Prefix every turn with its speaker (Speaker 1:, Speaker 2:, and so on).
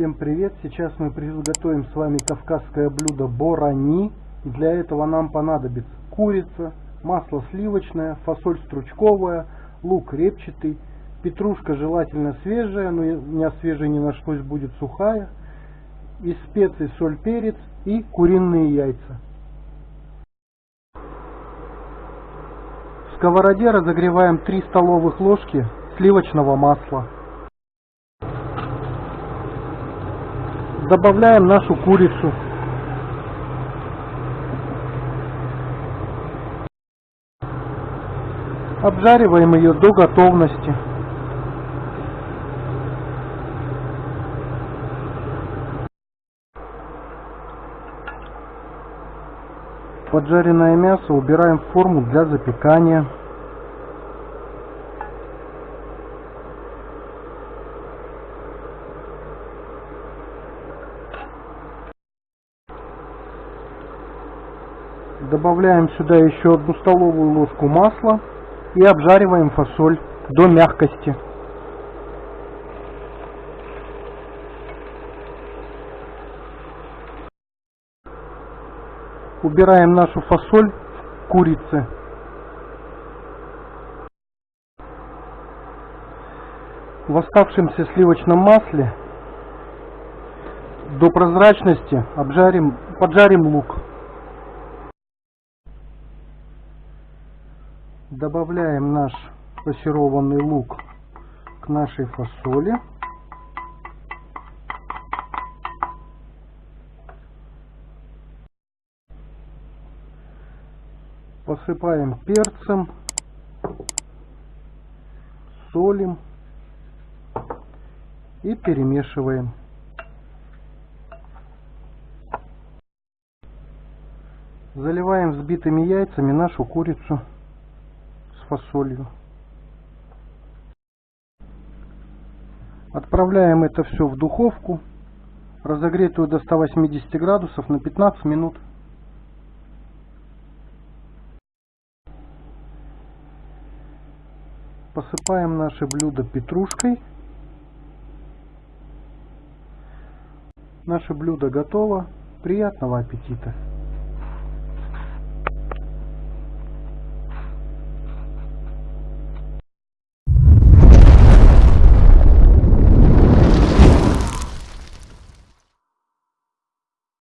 Speaker 1: Всем привет! Сейчас мы приготовим с вами кавказское блюдо борани. Для этого нам понадобится курица, масло сливочное, фасоль стручковая, лук репчатый, петрушка желательно свежая, но у меня свежей не нашлось, будет сухая, из специй соль, перец и куриные яйца. В сковороде разогреваем 3 столовых ложки сливочного масла. Добавляем нашу курицу. Обжариваем ее до готовности. Поджаренное мясо убираем в форму для запекания. Добавляем сюда еще одну столовую ложку масла и обжариваем фасоль до мягкости. Убираем нашу фасоль в курицы. В оставшемся сливочном масле до прозрачности обжарим, поджарим лук. Добавляем наш пассерованный лук к нашей фасоли. Посыпаем перцем, солим и перемешиваем. Заливаем взбитыми яйцами нашу курицу фасолью. Отправляем это все в духовку, разогретую до 180 градусов на 15 минут. Посыпаем наше блюдо петрушкой. Наше блюдо готово. Приятного аппетита!